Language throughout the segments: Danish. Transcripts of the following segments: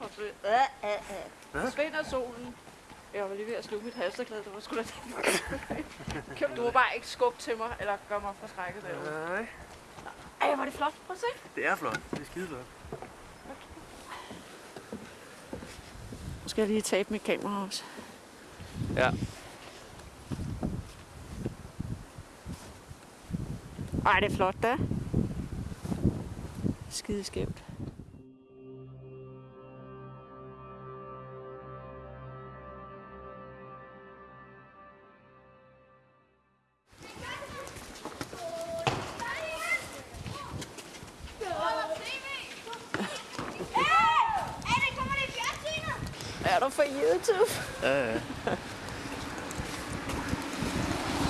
forsvinder, øh, øh, øh. forsvinder solen. Jeg var lige ved at sluge mit halsterklæde, det var sgu da det. Du må bare ikke skubbe til mig, eller gøre mig forskrækket derude. Nej, Ej, er det flot. Prøv at se. det er flot. Det er skide flot. Nu skal jeg lige tabe mit kamera også. Ja. Ej, det er flot da. Skide skævt. Du for YouTube? Ja, ja.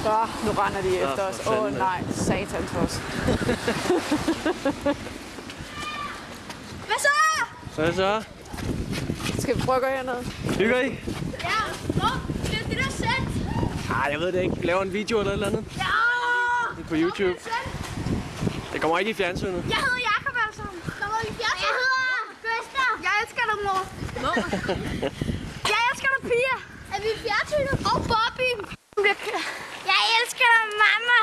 Så, nu render de efter os. Åh oh, nej, satans os. Hvad så? Hvad så? Skal vi prøve at gå herned? Hygger I? Ja, hvor? Det er det der. Nej, jeg ved det ikke. Laver en video eller et eller andet Ja! på YouTube. Det kommer ikke i fjernsynet. Jeg hedder Jakob altså. Kommer i fjernsyn. Jeg hedder Gustav. Jeg elsker dig, mor. jeg elsker dig, Pia. Er vi i fjernsynet? Og Bobby. Jeg elsker dig, mamma.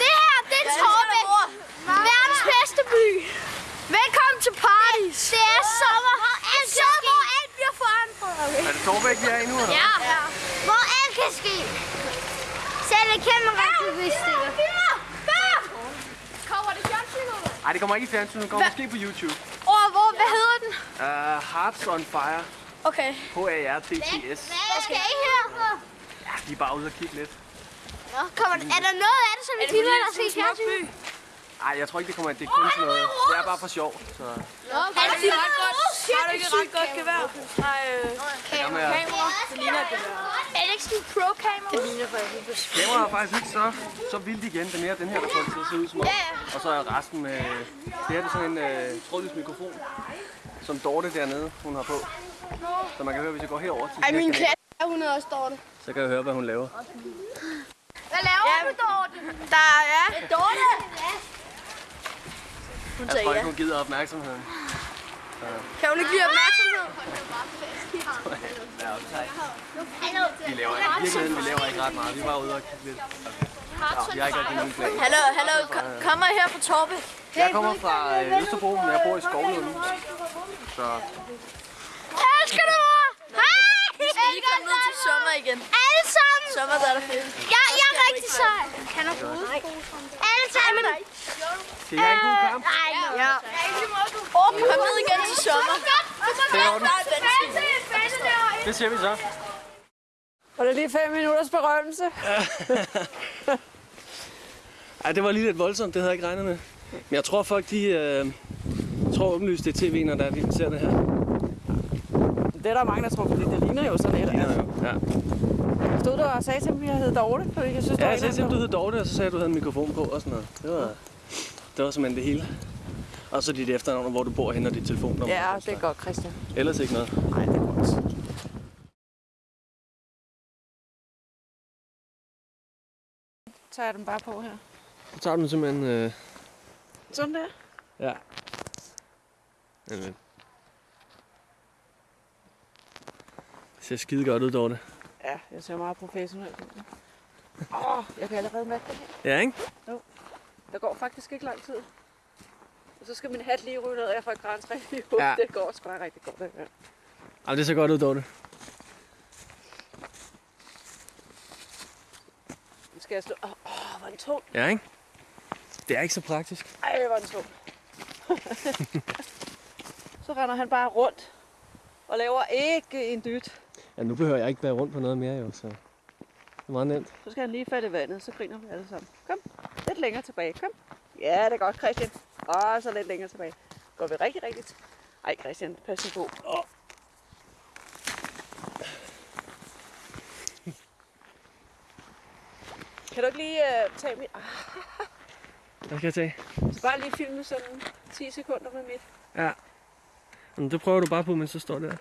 Det her, det er Torbæk. Verdens bedste by. Velkommen til Paris. Det er sommer. En sommer, hvor alt bliver forandret. Er det Torbæk, vi er i nu? Eller? Ja. Hvor alt kan ske. Selv en kameraaktivister. Kommer det fjernsynet? Nej, det kommer ikke i fjernsynet. Det kommer måske på YouTube. Og hvor, hvad hedder den? Uh, Hearts on Fire. Okay. H-A-R-T-T-S. Hvad skal I her? Ja, vi er bare ude og kigge lidt. Nå, kommer, er der noget af det, som vi der skal i fjernsyn? Nej, jeg tror ikke, det kommer. Det er kun sådan noget. Det er bare for sjov. Så Er det ret godt? Har du ikke et ret godt gevær? Nej, øh, Jamen, ja. kamera. Det ligner et gevær. Er det ikke sådan en pro-kamera? Det ligner kameraet er faktisk ikke så, så vildt igen. Det er mere den her, der får det til at se ud som om. Og så er resten med... Det her det er sådan en øh, trådløs mikrofon, som Dorte dernede, hun har på. Så man kan høre, hvis jeg går herover til Ej, min klasse, hun er også Dorte. så kan jeg høre, hvad hun laver. Hvad laver du, Dorte? Der er... Dorte? Hun Jeg tror ikke, hun gider opmærksomheden. Kan hun ikke lide opmærksomhed? Ja, Vi laver ikke, i virkeligheden, vi laver ikke ret meget. Vi er bare ude og kigge lidt. Ja, vi har ikke rigtig nogen plan. Hallo, hallo. Kommer I her fra Torbe? Jeg kommer fra øh, Østerbro, men jeg bor i Skovlund. Så Jeg elsker dig, mor! Hej! Vi skal lige komme ned til sommer igen. Alle sammen! Der er der fedt. Jeg, jeg er rigtig sej. Kan du Alle sammen! I have en god kamp? Nej, Ja. Åh, kom ned igen til sommer. Det er i orden. Der er benzin. Det ser vi så. Var det lige fem minutters berømmelse? Ej, det var lige lidt voldsomt. Det havde jeg ikke regnet med. Men jeg tror folk, de øh, tror åbenlyst, det er tv, når der er, vi ser det her. Det er der mange, der tror, fordi det ligner jo sådan et. Ja, Altså. Ja. Stod du og sagde til mig, at jeg hed Dorte? Fordi jeg synes, ja jeg sagde til, du hed Dorte, og så sagde du, at du havde en mikrofon på og sådan noget. Det var, det var simpelthen det hele. Og så dit efternavn, hvor du bor henne, og dit telefonnummer. Ja, det er godt, Christian. Ellers ikke noget. Nej, det er godt. Tager jeg den bare på her. Så tager du den simpelthen... Øh, Sådan der. ja. Jamen. Det ser skide godt ud, Dorte. Ja, jeg ser meget professionelt ud. Åh, oh, jeg kan allerede mærke det her. Ja, ikke? Der går faktisk ikke lang tid. Og så skal min hat lige ryge ned, og jeg får et græntræ i hovedet. Ja. Det går sgu da rigtig godt. Det her. Jamen, det ser godt ud, Dorte. Nu skal jeg slå... Åh, oh, hvor er den tung. Ja, ikke? Det er ikke så praktisk. Ej, hvor er den tung. så render han bare rundt og laver ikke en dyt. Ja, nu behøver jeg ikke være rundt på noget mere, jo, så det er meget nemt. Så skal han lige falde i vandet, så griner vi alle sammen. Kom, lidt længere tilbage. Kom. Ja, det er godt, Christian. Og så lidt længere tilbage. Går vi rigtig, rigtigt? Ej, Christian, pas på. Oh. Kan du ikke lige uh, tage mit... Ah, Hvad skal jeg tage? så bare lige filme sådan 10 sekunder med mit. Ja. Jamen, det prøver du bare på, mens så står der.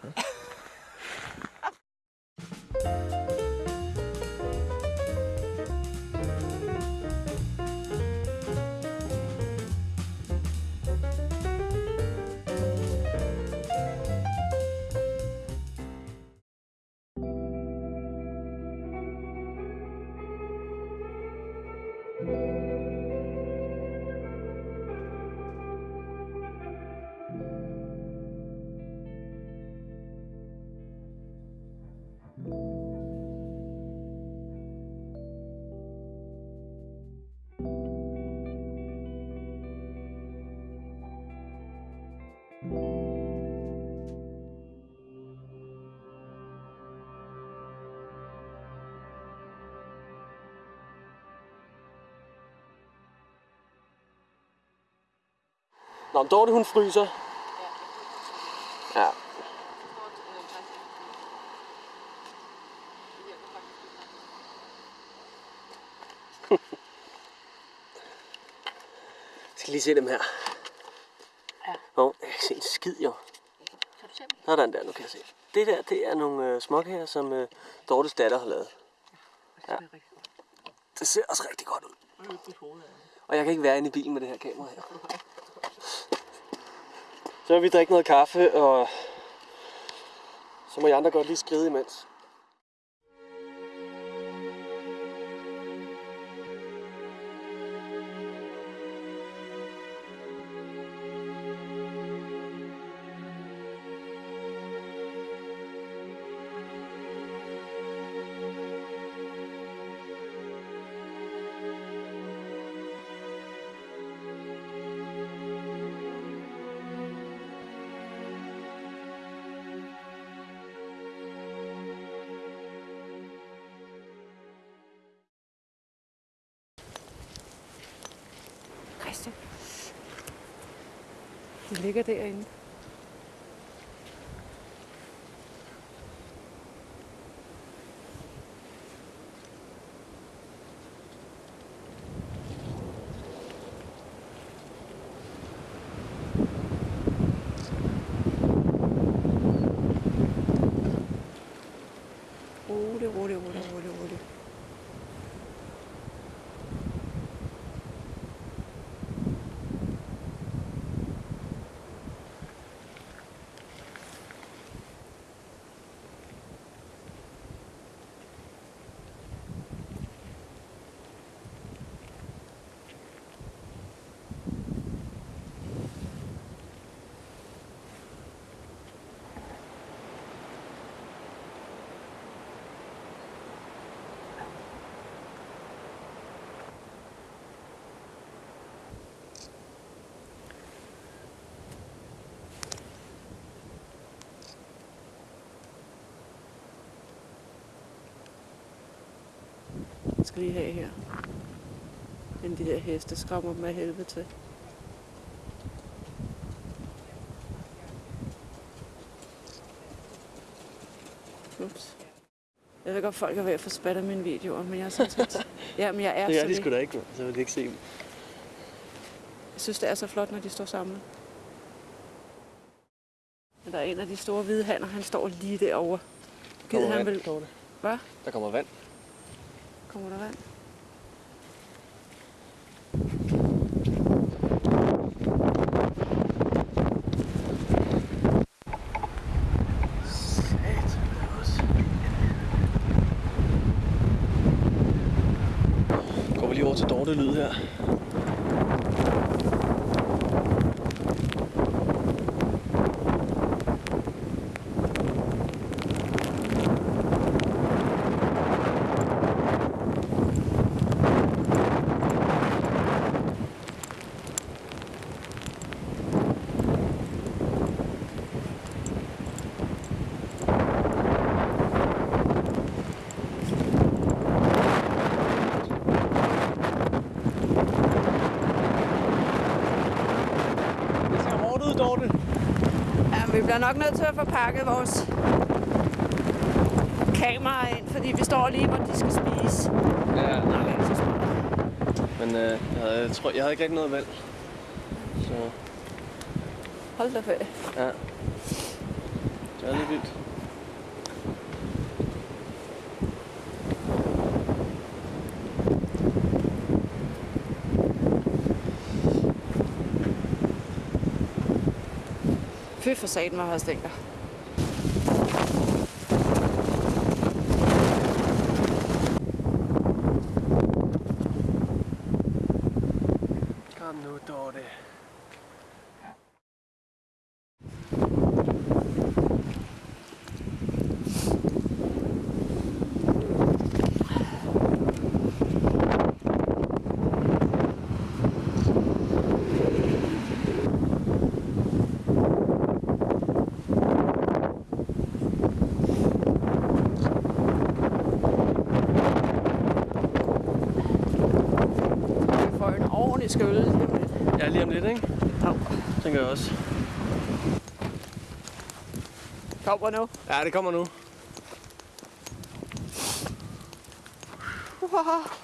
Nå, men Dorte hun fryser. Ja. Jeg skal lige se dem her. Ja. Nå, jeg kan se en skid jo. Kan du se dem? Sådan der, nu kan jeg se. Det der, det er nogle øh, småkager, som øh, Dortes datter har lavet. Ja. Det er ser også rigtig godt ud. Ja. Og jeg kan ikke være inde i bilen med det her kamera her. Så vil vi drikke noget kaffe, og så må I andre godt lige skride imens. De ligger derinde. Jeg skal lige have her. Men de der heste skræmmer af helvede til. Ups. Jeg ved godt, folk er ved at få spat af mine videoer, men jeg er set... Ja, men jeg er Det er så de sgu da ikke, så vil de ikke se dem. Jeg synes, det er så flot, når de står samlet. Men der er en af de store hvide hanner, han står lige derovre. Gid Kommer han. Dorte. Hvad? Der kommer vand. Kommer der vand? Går vi lige over til Dorte Lyd her. Det ud, Dorte. Ja, vi bliver nok nødt til at få pakket vores kamera ind, fordi vi står lige, hvor de skal spise. Ja, Nok ikke så smart. men øh, jeg, havde, jeg, tror, jeg havde ikke rigtig noget valg. Så Hold da ferie. ja. Det er lidt vildt. Fy for satan, hvor har jeg stinker. Kom nu, Dorte. Om lidt. Ja, lige om lidt, ikke? Au. tænker jeg også. Kommer nu. Ja, det kommer nu. Wow.